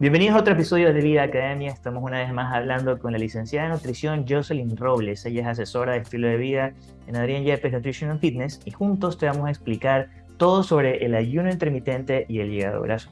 Bienvenidos a otro episodio de Vida Academia. Estamos una vez más hablando con la licenciada de nutrición Jocelyn Robles. Ella es asesora de estilo de vida en Adrián Yepes Nutrition and Fitness y juntos te vamos a explicar todo sobre el ayuno intermitente y el hígado graso.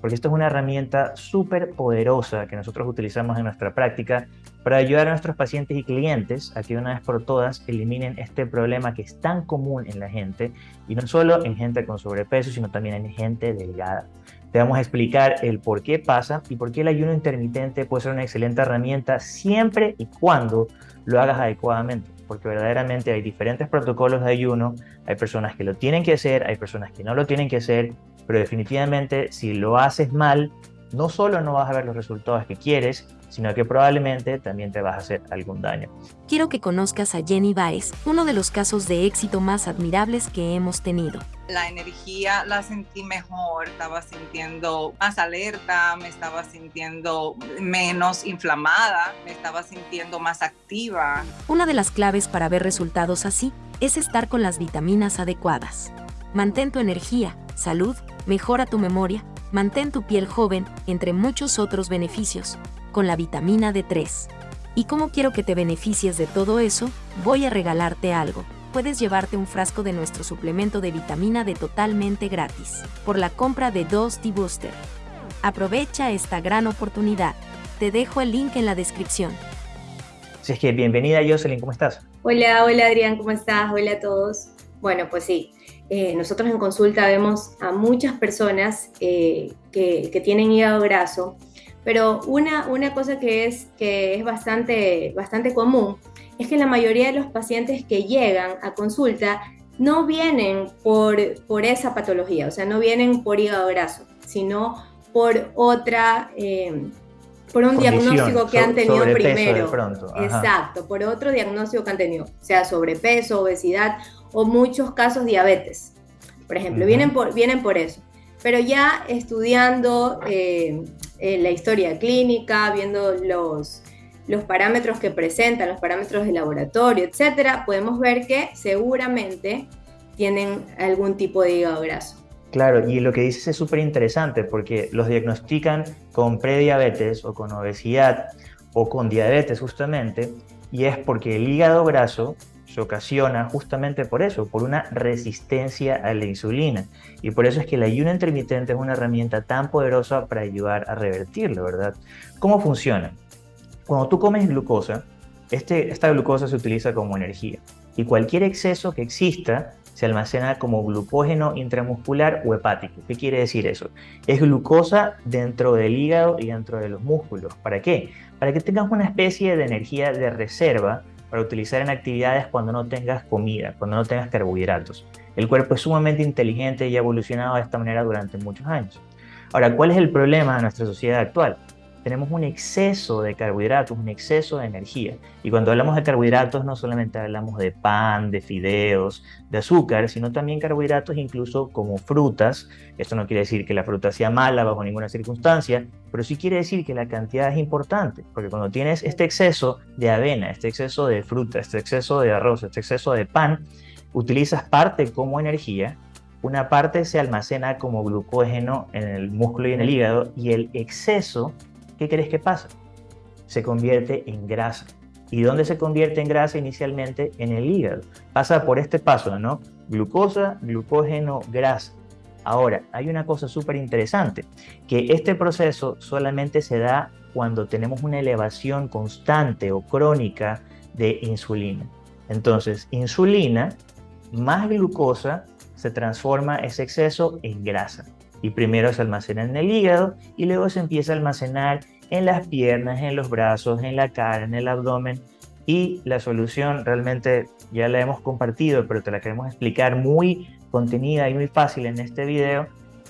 Porque esto es una herramienta súper poderosa que nosotros utilizamos en nuestra práctica para ayudar a nuestros pacientes y clientes a que una vez por todas eliminen este problema que es tan común en la gente y no solo en gente con sobrepeso, sino también en gente delgada. Te vamos a explicar el por qué pasa y por qué el ayuno intermitente puede ser una excelente herramienta siempre y cuando lo hagas adecuadamente, porque verdaderamente hay diferentes protocolos de ayuno, hay personas que lo tienen que hacer, hay personas que no lo tienen que hacer, pero definitivamente si lo haces mal, no solo no vas a ver los resultados que quieres, sino que probablemente también te vas a hacer algún daño. Quiero que conozcas a Jenny Baez, uno de los casos de éxito más admirables que hemos tenido. La energía la sentí mejor, estaba sintiendo más alerta, me estaba sintiendo menos inflamada, me estaba sintiendo más activa. Una de las claves para ver resultados así es estar con las vitaminas adecuadas. Mantén tu energía, salud, mejora tu memoria, mantén tu piel joven, entre muchos otros beneficios con la vitamina D3. ¿Y cómo quiero que te beneficies de todo eso? Voy a regalarte algo. Puedes llevarte un frasco de nuestro suplemento de vitamina D totalmente gratis, por la compra de dos T-Booster. Aprovecha esta gran oportunidad. Te dejo el link en la descripción. Así es que bienvenida Jocelyn, ¿cómo estás? Hola, hola Adrián, ¿cómo estás? Hola a todos. Bueno, pues sí, eh, nosotros en consulta vemos a muchas personas eh, que, que tienen hígado graso pero una, una cosa que es, que es bastante, bastante común es que la mayoría de los pacientes que llegan a consulta no vienen por, por esa patología, o sea, no vienen por hígado graso, sino por otra, eh, por un diagnóstico que han tenido primero. Exacto, por otro diagnóstico que han tenido, sea sobrepeso, obesidad o muchos casos diabetes. Por ejemplo, vienen, por, vienen por eso. Pero ya estudiando eh, la historia clínica, viendo los, los parámetros que presentan, los parámetros de laboratorio, etcétera, podemos ver que seguramente tienen algún tipo de hígado graso. Claro, y lo que dices es súper interesante porque los diagnostican con prediabetes o con obesidad o con diabetes justamente, y es porque el hígado graso se ocasiona justamente por eso, por una resistencia a la insulina. Y por eso es que el ayuno intermitente es una herramienta tan poderosa para ayudar a revertirlo, ¿verdad? ¿Cómo funciona? Cuando tú comes glucosa, este, esta glucosa se utiliza como energía. Y cualquier exceso que exista se almacena como glucógeno intramuscular o hepático. ¿Qué quiere decir eso? Es glucosa dentro del hígado y dentro de los músculos. ¿Para qué? Para que tengas una especie de energía de reserva para utilizar en actividades cuando no tengas comida, cuando no tengas carbohidratos. El cuerpo es sumamente inteligente y ha evolucionado de esta manera durante muchos años. Ahora, ¿cuál es el problema de nuestra sociedad actual? Tenemos un exceso de carbohidratos, un exceso de energía. Y cuando hablamos de carbohidratos no solamente hablamos de pan, de fideos, de azúcar, sino también carbohidratos incluso como frutas. Esto no quiere decir que la fruta sea mala bajo ninguna circunstancia, pero sí quiere decir que la cantidad es importante, porque cuando tienes este exceso de avena, este exceso de fruta, este exceso de arroz, este exceso de pan, utilizas parte como energía una parte se almacena como glucógeno en el músculo y en el hígado y el exceso ¿qué crees que pasa? Se convierte en grasa. ¿Y dónde se convierte en grasa inicialmente? En el hígado. Pasa por este paso, ¿no? Glucosa, glucógeno, grasa. Ahora, hay una cosa súper interesante, que este proceso solamente se da cuando tenemos una elevación constante o crónica de insulina. Entonces, insulina más glucosa se transforma ese exceso en grasa y primero se almacena en el hígado y luego se empieza a almacenar en las piernas, en los brazos, en la cara, en el abdomen y la solución realmente ya la hemos compartido, pero te la queremos explicar muy contenida y muy fácil en este video.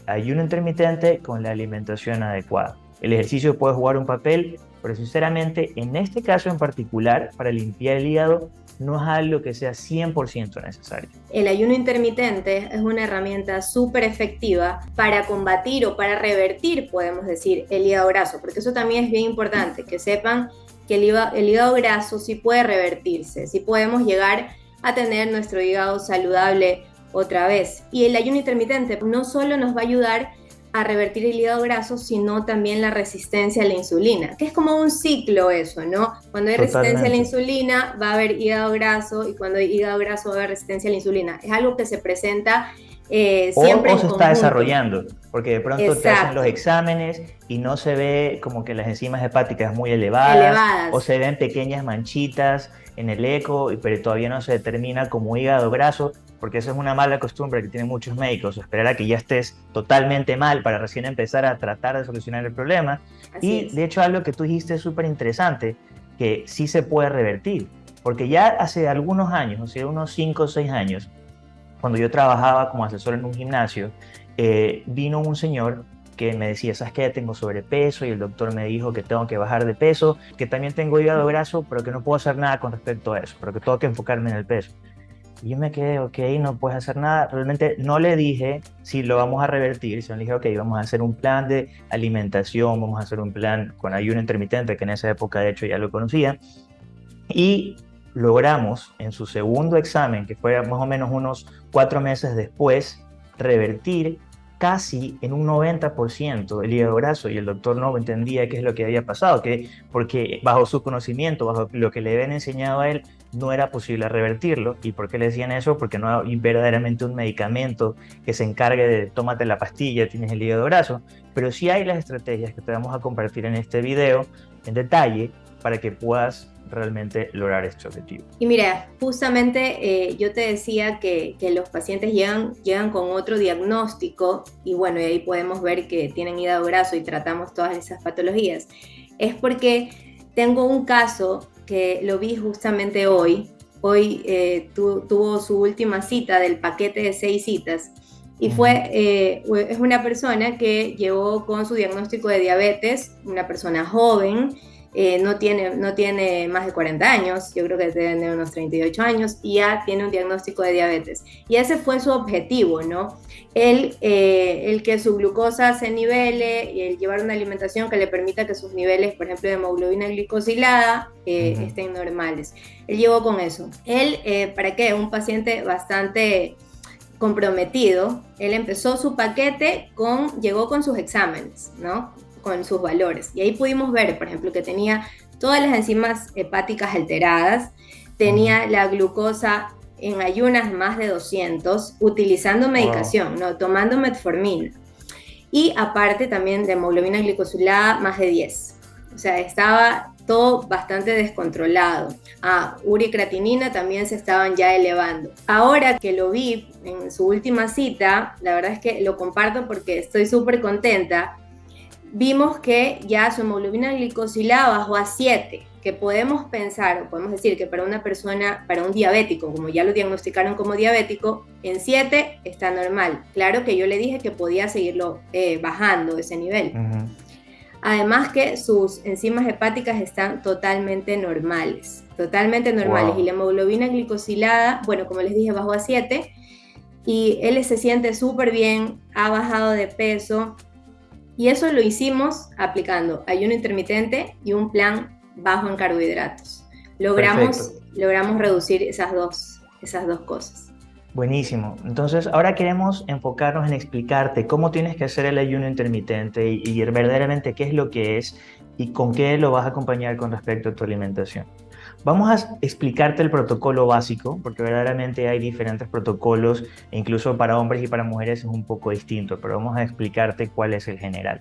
Ayuno intermitente con la alimentación adecuada. El ejercicio puede jugar un papel, pero sinceramente en este caso en particular, para limpiar el hígado, no es algo que sea 100% necesario. El ayuno intermitente es una herramienta súper efectiva para combatir o para revertir, podemos decir, el hígado graso, porque eso también es bien importante, que sepan que el hígado, el hígado graso sí puede revertirse, sí podemos llegar a tener nuestro hígado saludable otra vez. Y el ayuno intermitente no solo nos va a ayudar a revertir el hígado graso, sino también la resistencia a la insulina, que es como un ciclo eso, ¿no? Cuando hay resistencia a la insulina va a haber hígado graso y cuando hay hígado graso va a haber resistencia a la insulina. Es algo que se presenta eh, siempre o, se está desarrollando, porque de pronto te hacen los exámenes y no se ve como que las enzimas hepáticas muy elevadas, elevadas. o se ven pequeñas manchitas en el eco, pero todavía no se determina como hígado graso, porque esa es una mala costumbre que tienen muchos médicos, esperar a que ya estés totalmente mal para recién empezar a tratar de solucionar el problema. y de hecho algo que tú dijiste es súper interesante, que sí se puede revertir, porque ya hace algunos años, o sea, unos 5 o 6 años, cuando yo trabajaba como asesor en un gimnasio, eh, vino un señor que me decía, ¿sabes qué? Tengo sobrepeso y el doctor me dijo que tengo que bajar de peso, que también tengo hígado graso, pero que no puedo hacer nada con respecto a eso, pero que tengo que enfocarme en el peso. Y yo me quedé, ok, no puedes hacer nada. Realmente no le dije si lo vamos a revertir, sino le dije, ok, vamos a hacer un plan de alimentación, vamos a hacer un plan con ayuno intermitente, que en esa época de hecho ya lo conocía. Y logramos en su segundo examen, que fue más o menos unos cuatro meses después, revertir casi en un 90% el hígado graso y el doctor no entendía qué es lo que había pasado, que porque bajo su conocimiento, bajo lo que le habían enseñado a él, no era posible revertirlo. ¿Y por qué le decían eso? Porque no hay verdaderamente un medicamento que se encargue de tómate la pastilla, tienes el hígado graso, pero sí hay las estrategias que te vamos a compartir en este video en detalle para que puedas realmente lograr este objetivo. Y mira, justamente eh, yo te decía que, los pacientes llegan, llegan con otro diagnóstico y bueno, y ahí podemos ver que tienen hígado graso y tratamos todas esas patologías. Es porque tengo un caso que lo vi justamente hoy. Hoy eh, tuvo su última cita del paquete de seis citas y fue, eh, es una persona que llegó con su diagnóstico de diabetes, una persona joven, eh, no, tiene, no tiene más de 40 años, yo creo que tiene unos 38 años y ya tiene un diagnóstico de diabetes. Y ese fue su objetivo, ¿no? El, eh, el que su glucosa se nivele y el llevar una alimentación que le permita que sus niveles, por ejemplo, de hemoglobina glicosilada eh, estén normales. Él llegó con eso. Él, ¿para qué? Un paciente bastante comprometido. Él empezó su paquete con, llegó con sus exámenes, ¿no? Con sus valores. Y ahí pudimos ver, por ejemplo, que tenía todas las enzimas hepáticas alteradas, tenía la glucosa en ayunas más de 200, utilizando medicación, ¿no? tomando metformina. Y aparte también de hemoglobina glicosilada más de 10. O sea, estaba todo bastante descontrolado. Ah, uricratinina también se estaban ya elevando. Ahora que lo vi en su última cita, la verdad es que lo comparto porque estoy súper contenta vimos que ya su hemoglobina glicosilada bajó a 7, que podemos pensar, o podemos decir que para una persona, para un diabético, como ya lo diagnosticaron como diabético, en 7 está normal. Claro que yo le dije que podía seguirlo eh, bajando ese nivel. Además que sus enzimas hepáticas están totalmente normales, totalmente normales. Y la hemoglobina glicosilada, bueno, como les dije, bajó a 7 y él se siente súper bien, ha bajado de peso, y eso lo hicimos aplicando ayuno intermitente y un plan bajo en carbohidratos. Logramos, logramos reducir esas dos, esas dos cosas. Buenísimo. Entonces, ahora queremos enfocarnos en explicarte cómo tienes que hacer el ayuno intermitente y, y verdaderamente qué es lo que es y con qué lo vas a acompañar con respecto a tu alimentación. Vamos a explicarte el protocolo básico, porque verdaderamente hay diferentes protocolos, e incluso para hombres y para mujeres es un poco distinto, pero vamos a explicarte cuál es el general.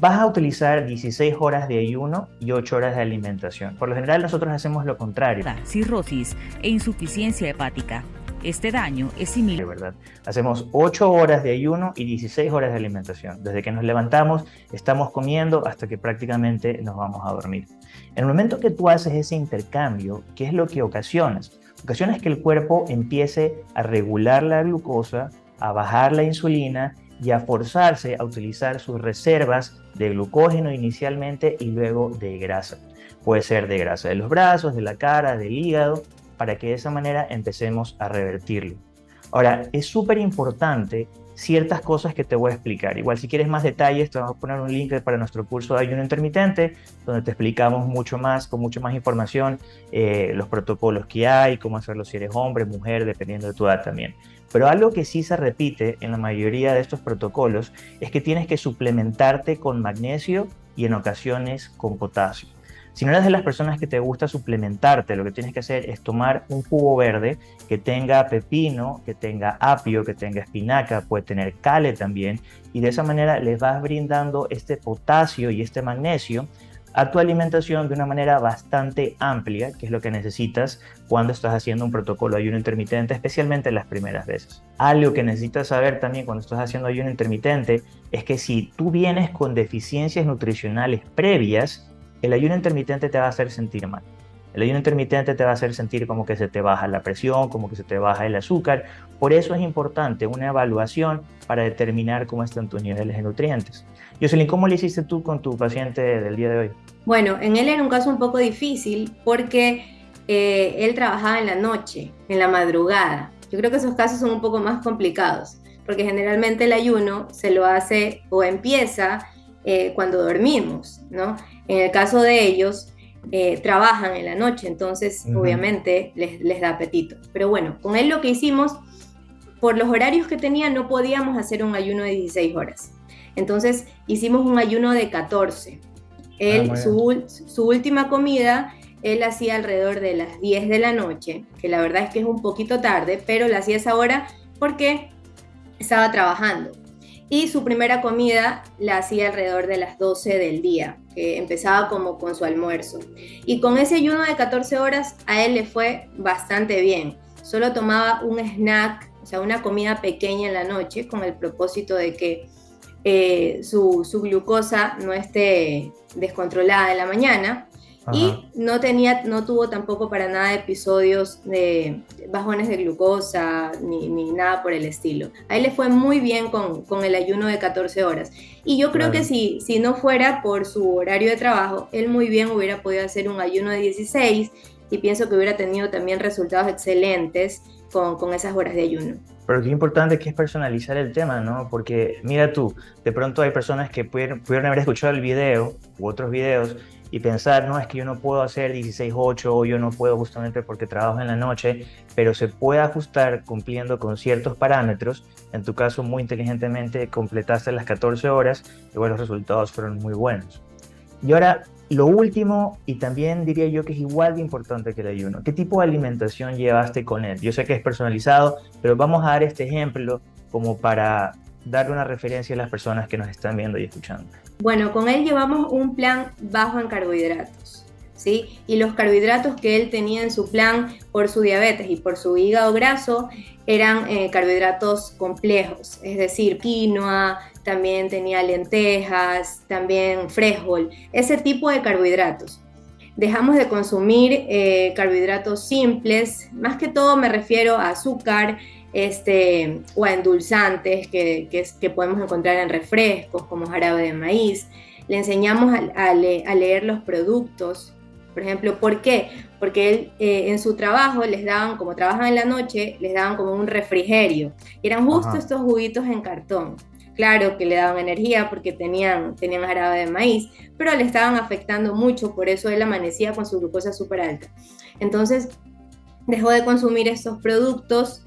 Vas a utilizar 16 horas de ayuno y 8 horas de alimentación. Por lo general nosotros hacemos lo contrario. Cirrosis e insuficiencia hepática este daño es similar. ¿verdad? Hacemos 8 horas de ayuno y 16 horas de alimentación. Desde que nos levantamos, estamos comiendo hasta que prácticamente nos vamos a dormir. En el momento que tú haces ese intercambio, ¿qué es lo que ocasionas? Ocasionas que el cuerpo empiece a regular la glucosa, a bajar la insulina y a forzarse a utilizar sus reservas de glucógeno inicialmente y luego de grasa. Puede ser de grasa de los brazos, de la cara, del hígado para que de esa manera empecemos a revertirlo. Ahora, es súper importante ciertas cosas que te voy a explicar. Igual si quieres más detalles, te vamos a poner un link para nuestro curso de ayuno intermitente, donde te explicamos mucho más, con mucho más información, eh, los protocolos que hay, cómo hacerlo si eres hombre, mujer, dependiendo de tu edad también. Pero algo que sí se repite en la mayoría de estos protocolos es que tienes que suplementarte con magnesio y en ocasiones con potasio. Si no eres de las personas que te gusta suplementarte, lo que tienes que hacer es tomar un jugo verde que tenga pepino, que tenga apio, que tenga espinaca, puede tener cale también, y de esa manera les vas brindando este potasio y este magnesio a tu alimentación de una manera bastante amplia, que es lo que necesitas cuando estás haciendo un protocolo de ayuno intermitente, especialmente las primeras veces. Algo que necesitas saber también cuando estás haciendo ayuno intermitente es que si tú vienes con deficiencias nutricionales previas, el ayuno intermitente te va a hacer sentir mal. El ayuno intermitente te va a hacer sentir como que se te baja la presión, como que se te baja el azúcar. Por eso es importante una evaluación para determinar cómo están tus niveles de nutrientes. Jocelyn, ¿cómo le hiciste tú con tu paciente del día de hoy? Bueno, en él era un caso un poco difícil porque eh, él trabajaba en la noche, en la madrugada. Yo creo que esos casos son un poco más complicados porque generalmente el ayuno se lo hace o empieza eh, cuando dormimos, ¿no? En el caso de ellos, eh, trabajan en la noche, entonces obviamente les, les, da apetito. Pero bueno, con él lo que hicimos, por los horarios que tenía, no podíamos hacer un ayuno de 16 horas. Entonces hicimos un ayuno de 14. Él, ah, su, su, última comida, él hacía alrededor de las 10 de la noche, que la verdad es que es un poquito tarde, pero la hacía esa hora porque estaba trabajando y su primera comida la hacía alrededor de las 12 del día, que empezaba como con su almuerzo. Y con ese ayuno de 14 horas a él le fue bastante bien. Solo tomaba un snack, o sea, una comida pequeña en la noche con el propósito de que eh, su, su glucosa no esté descontrolada en la mañana y no, tenía, no tuvo tampoco para nada episodios de bajones de glucosa ni, ni, nada por el estilo. A él le fue muy bien con, con el ayuno de 14 horas. Y yo creo que si, si no fuera por su horario de trabajo, él muy bien hubiera podido hacer un ayuno de 16 y pienso que hubiera tenido también resultados excelentes con, con esas horas de ayuno. Pero qué importante que es personalizar el tema, ¿no? Porque mira tú, de pronto hay personas que pudieron, pudieron haber escuchado el video u otros videos y pensar, no, es que yo no puedo hacer 16-8 o yo no puedo justamente porque trabajo en la noche, pero se puede ajustar cumpliendo con ciertos parámetros. En tu caso, muy inteligentemente completaste las 14 horas y bueno, los resultados fueron muy buenos. Y ahora, lo último, y también diría yo que es igual de importante que el ayuno, ¿qué tipo de alimentación llevaste con él? Yo sé que es personalizado, pero vamos a dar este ejemplo como para darle una referencia a las personas que nos están viendo y escuchando. Bueno, con él llevamos un plan bajo en carbohidratos, ¿sí? Y los carbohidratos que él tenía en su plan por su diabetes y por su hígado graso eran eh, carbohidratos complejos, es decir, quinoa, también tenía lentejas, también frijol, ese tipo de carbohidratos. Dejamos de consumir eh, carbohidratos simples, más que todo me refiero a azúcar, este, o a endulzantes que, que, podemos encontrar en refrescos como jarabe de maíz. Le enseñamos a, leer los productos. Por ejemplo, ¿por qué? Porque él eh, en su trabajo les daban, como trabajan en la noche, les daban como un refrigerio. eran justo estos juguitos en cartón. Claro que le daban energía porque tenían, tenían jarabe de maíz, pero le estaban afectando mucho, por eso él amanecía con su glucosa súper alta. Entonces, dejó de consumir estos productos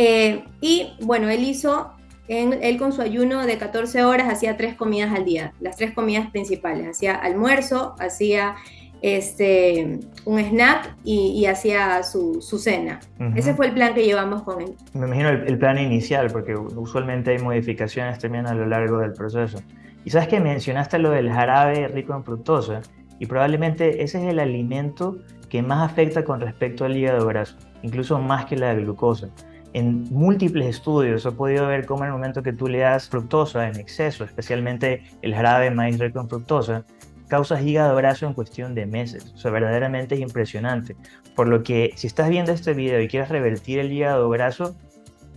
eh, y bueno, él hizo, él con su ayuno de 14 horas hacía tres comidas al día, las tres comidas principales. Hacía almuerzo, hacía este, un snack y, hacía su, cena. Ese fue el plan que llevamos con él. Me imagino el, plan inicial, porque usualmente hay modificaciones también a lo largo del proceso. Y sabes que mencionaste lo del jarabe rico en fructosa, y probablemente ese es el alimento que más afecta con respecto al hígado graso, incluso más que la glucosa en múltiples estudios he podido ver cómo en el momento que tú le das fructosa en exceso, especialmente el jarabe maíz rico en fructosa, causa hígado graso en cuestión de meses. O sea, verdaderamente es impresionante. Por lo que si estás viendo este video y quieres revertir el hígado graso,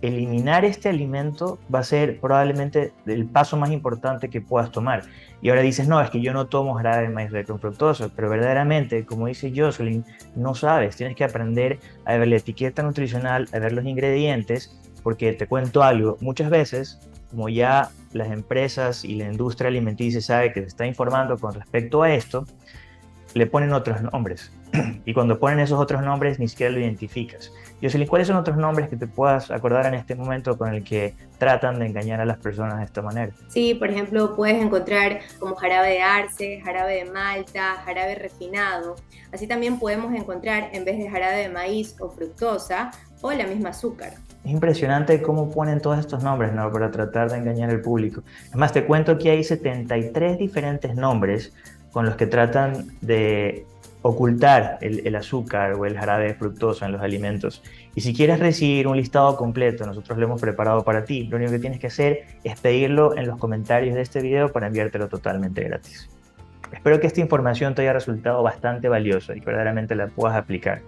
eliminar este alimento va a ser probablemente el paso más importante que puedas tomar. Y ahora dices, no, es que yo no tomo jarabe de maíz pero verdaderamente, como dice Jocelyn, no sabes, tienes que aprender a ver la etiqueta nutricional, a ver los ingredientes porque te cuento algo, muchas veces, como ya las empresas y la industria alimenticia sabe que se está informando con respecto a esto, le ponen otros nombres. y cuando ponen esos otros nombres ni siquiera lo identificas. Jocelyn, ¿cuáles son otros nombres que te puedas acordar en este momento con el que tratan de engañar a las personas de esta manera? Sí, por ejemplo, puedes encontrar como jarabe de arce, jarabe de malta, jarabe refinado. Así también podemos encontrar en vez de jarabe de maíz o fructosa o la misma azúcar. Es impresionante cómo ponen todos estos nombres ¿no? para tratar de engañar al público. Además, te cuento que hay 73 diferentes nombres con los que tratan de ocultar el, azúcar o el jarabe fructoso en los alimentos. Y si quieres recibir un listado completo, nosotros lo hemos preparado para ti. Lo único que tienes que hacer es pedirlo en los comentarios de este video para enviártelo totalmente gratis. Espero que esta información te haya resultado bastante valiosa y verdaderamente la puedas aplicar.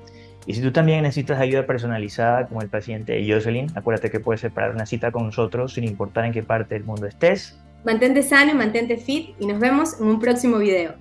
Y si tú también necesitas ayuda personalizada como el paciente Jocelyn, acuérdate que puedes separar una cita con nosotros sin importar en qué parte del mundo estés. Mantente sano y mantente fit y nos vemos en un próximo video.